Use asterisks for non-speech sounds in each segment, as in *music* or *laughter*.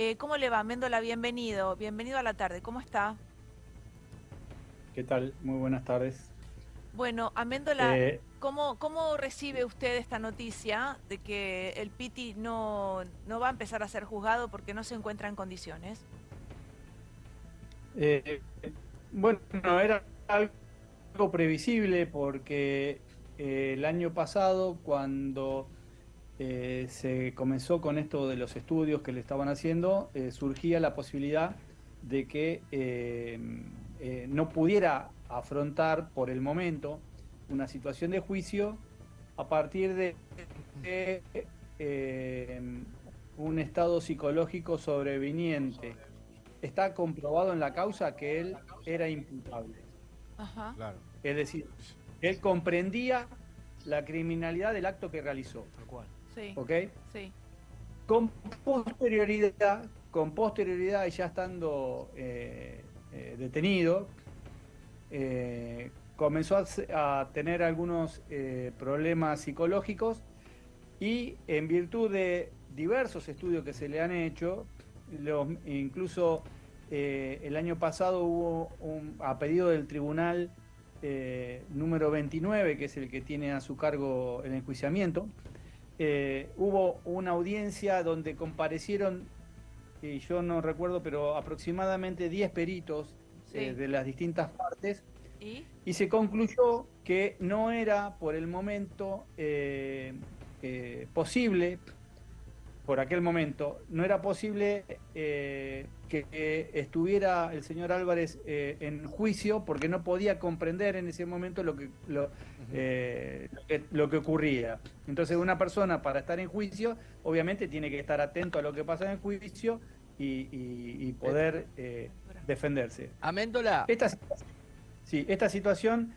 Eh, ¿Cómo le va, Méndola? Bienvenido, bienvenido a la tarde. ¿Cómo está? ¿Qué tal? Muy buenas tardes. Bueno, Améndola, eh, ¿cómo, ¿cómo recibe usted esta noticia de que el Piti no, no va a empezar a ser juzgado porque no se encuentra en condiciones? Eh, bueno, era algo previsible porque eh, el año pasado cuando se comenzó con esto de los estudios que le estaban haciendo, surgía la posibilidad de que no pudiera afrontar por el momento una situación de juicio a partir de, eh, un estado psicológico sobreviniente. Está comprobado en la causa que él era imputable. Es decir, él comprendía la criminalidad del acto que realizó. Tal cual. Sí. ¿Ok? Sí. Con posterioridad, con posterioridad ya estando eh, eh, detenido, eh, comenzó a, tener algunos problemas psicológicos y en virtud de diversos estudios que se le han hecho, incluso el año pasado hubo un, a pedido del tribunal número 29, que es el que tiene a su cargo el enjuiciamiento, hubo una audiencia donde comparecieron, y yo no recuerdo, pero aproximadamente 10 peritos eh, de las distintas partes. ¿Y? se concluyó que no era por el momento eh, eh, posible, por aquel momento, no era posible que estuviera el señor Álvarez en juicio porque no podía comprender en ese momento lo que lo, lo, que ocurría. Entonces una persona para estar en juicio obviamente tiene que estar atento a lo que pasa en el juicio y, poder eh, defenderse. Améndola. Esta, sí, esta situación,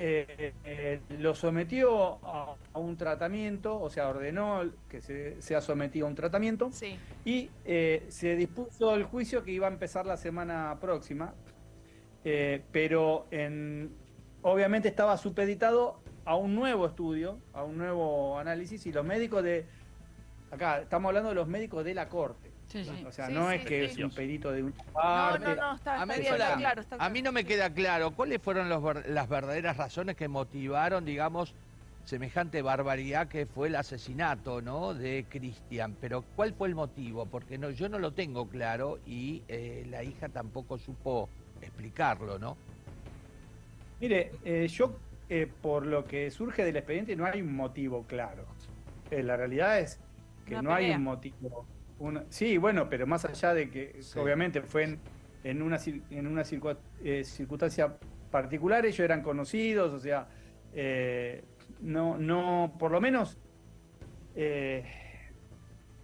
eh, eh, lo sometió a, un tratamiento, o sea, ordenó que se sea sometido a un tratamiento y se dispuso el juicio que iba a empezar la semana próxima, pero en, obviamente estaba supeditado a un nuevo estudio, a un nuevo análisis y los médicos de Acá estamos hablando de los médicos de la corte. O sea, no es que es un perito de un parte. No, no, no, está, claro, A mí no me queda claro cuáles fueron las verdaderas razones que motivaron, digamos, semejante barbaridad que fue el asesinato, ¿no? De Cristian. Pero ¿cuál fue el motivo? Porque no, yo no lo tengo claro y eh, la hija tampoco supo explicarlo, ¿no? Mire, eh, yo eh, por lo que surge del expediente no hay un motivo claro. la realidad es que no hay un motivo. Sí, bueno, pero más allá de que obviamente fue en, una, en una eh, circunstancia particular, ellos eran conocidos, o sea, eh, no, no, por lo menos eh,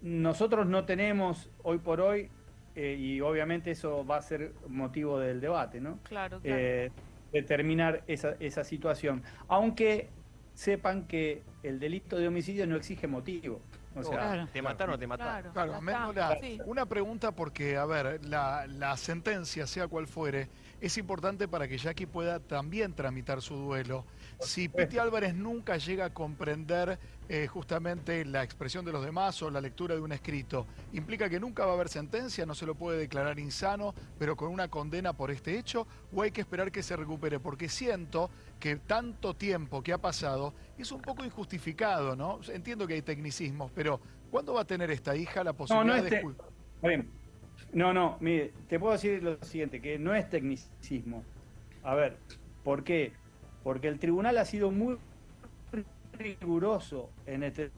nosotros no tenemos hoy por hoy, y obviamente eso va a ser motivo del debate, ¿no? Claro, claro. determinar esa, esa situación. Aunque sepan que el delito de homicidio no exige motivo. O sea, ¿te mataron o te mataron? Claro, una pregunta porque, a ver, la, la, sentencia, sea cual fuere, es importante para que Jackie pueda también tramitar su duelo. Si Piti Álvarez nunca llega a comprender eh, justamente la expresión de los demás o la lectura de un escrito, ¿implica que nunca va a haber sentencia, no se lo puede declarar insano, pero con una condena por este hecho? ¿O hay que esperar que se recupere? Porque siento que tanto tiempo que ha pasado es un poco injustificado, ¿no? Entiendo que hay tecnicismos, pero ¿cuándo va a tener esta hija la posibilidad no, no de... No, no, mire, te puedo decir lo siguiente, que no es tecnicismo. A ver, ¿por qué? Porque el tribunal ha sido muy riguroso en, este,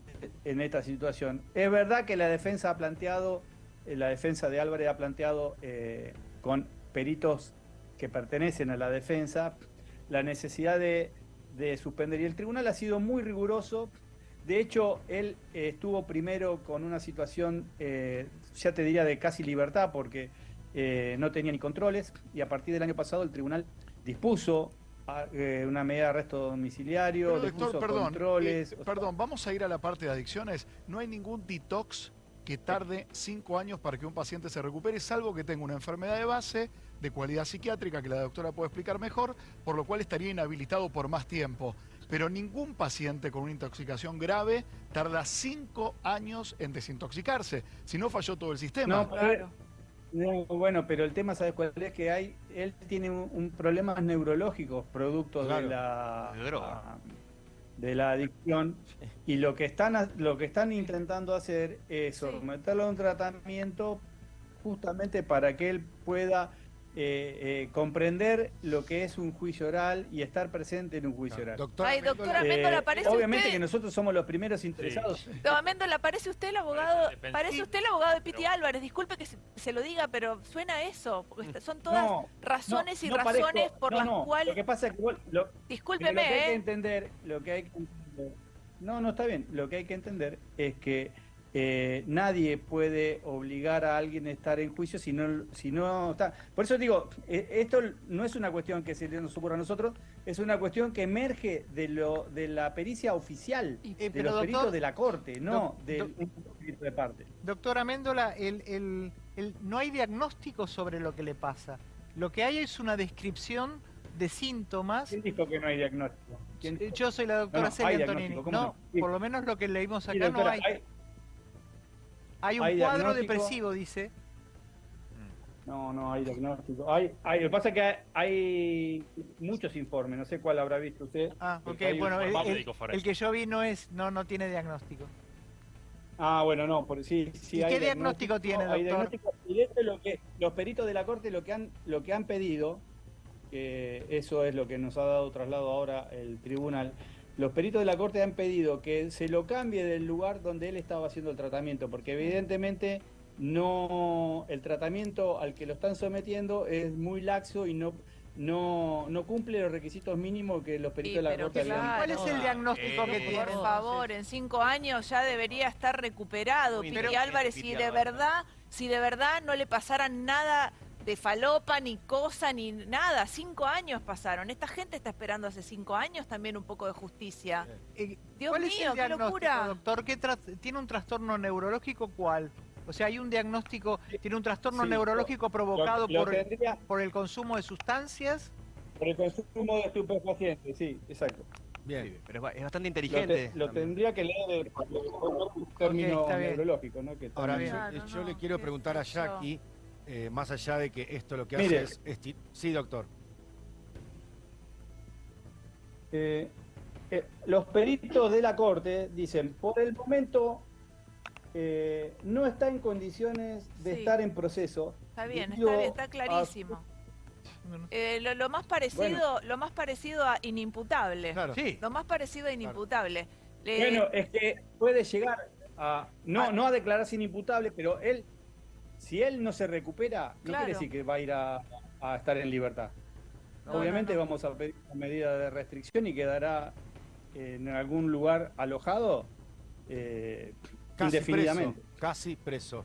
en esta situación. Es verdad que la defensa ha planteado, eh, la defensa de Álvarez ha planteado eh, con peritos que pertenecen a la defensa la necesidad de, suspender. Y el tribunal ha sido muy riguroso. De hecho, él eh, estuvo primero con una situación, ya te diría, de casi libertad, porque no tenía ni controles. Y a partir del año pasado el tribunal dispuso eh, una medida de arresto domiciliario, doctor, perdón, controles. Eh, perdón, vamos a ir a la parte de adicciones. No hay ningún detox que tarde cinco años para que un paciente se recupere, salvo que tenga una enfermedad de base de cualidad psiquiátrica que la doctora puede explicar mejor, por lo cual estaría inhabilitado por más tiempo. Pero ningún paciente con una intoxicación grave tarda cinco años en desintoxicarse, si no falló todo el sistema. No, claro. bueno, pero el tema, ¿sabes cuál es? Que hay, él tiene un, problemas neurológicos producto de la... De la adicción y lo que están lo que están intentando hacer es someterlo a un tratamiento justamente para que él pueda eh, eh, comprender lo que es un juicio oral y estar presente en un juicio oral. Doctora, Ay, doctora Méndola, ¿parece Obviamente que nosotros somos los primeros interesados. *laughs* Sí. Méndola, ¿parece usted el abogado parece usted el abogado de Piti Álvarez? Disculpe que se, lo diga, pero suena eso. Porque son todas razones y razones por las cuales... Lo que pasa es que... Lo, Discúlpeme, lo que hay que ¿eh? entender, lo que hay que entender... No, no está bien. Lo que hay que entender es que eh, nadie puede obligar a alguien a estar en juicio si no, si no está. Por eso digo, eh, esto no es una cuestión que se nos ocurra a nosotros, es una cuestión que emerge de lo de la pericia oficial, eh, de los peritos de la corte, no del perito de parte. Doctora Méndola, el, no hay diagnóstico sobre lo que le pasa. Lo que hay es una descripción de síntomas. ¿Quién dijo que no hay diagnóstico? Yo soy la doctora Celia Antonini. No, por lo menos lo que leímos acá no hay hay un cuadro depresivo, dice. No, no hay diagnóstico. Hay, hay, lo que pasa es que hay, muchos informes, no sé cuál habrá visto usted. Ah, ok, bueno, el, que yo vi no es, no, no tiene diagnóstico. Ah, bueno, no, por, sí, sí ¿Y qué diagnóstico, tiene, doctor? y esto es lo que los peritos de la corte lo que han, lo que han pedido, que eso es lo que nos ha dado traslado ahora el tribunal, los peritos de la Corte han pedido que se lo cambie del lugar donde él estaba haciendo el tratamiento, porque evidentemente no el tratamiento al que lo están sometiendo es muy laxo y no no, no cumple los requisitos mínimos que los peritos de la Corte claro. ¿Cuál es el diagnóstico que tiene? Por favor, en cinco años ya debería estar recuperado. Piti Álvarez, si de verdad, si de verdad no le pasara nada de falopa, ni cosa, ni nada. Cinco años pasaron. Esta gente está esperando hace cinco años también un poco de justicia. Eh, Dios mío, qué locura. Doctor, ¿qué ¿tiene un trastorno neurológico cuál? O sea, hay un diagnóstico, tiene un trastorno neurológico provocado por, el, por el consumo de sustancias. Por el consumo de estupefacientes, sí, exacto. Bien, pero es bastante inteligente. Lo, tendría que leer el término neurológico, ¿no? Ahora bien, yo le quiero preguntar a Jackie eh, más allá de que esto lo que hace es... Sí, doctor. Eh, eh, los peritos de la Corte dicen, por el momento no está en condiciones de estar en proceso. Está bien, está, bien, está clarísimo. lo, más parecido, lo más parecido a inimputable. Claro. Sí. Lo más parecido a inimputable. Bueno, es que puede llegar a no, ah. no a declararse inimputable, pero él si él no se recupera, no quiere decir que va a ir a, estar en libertad. Obviamente vamos a pedir una medida de restricción y quedará en algún lugar alojado eh, indefinidamente. casi preso.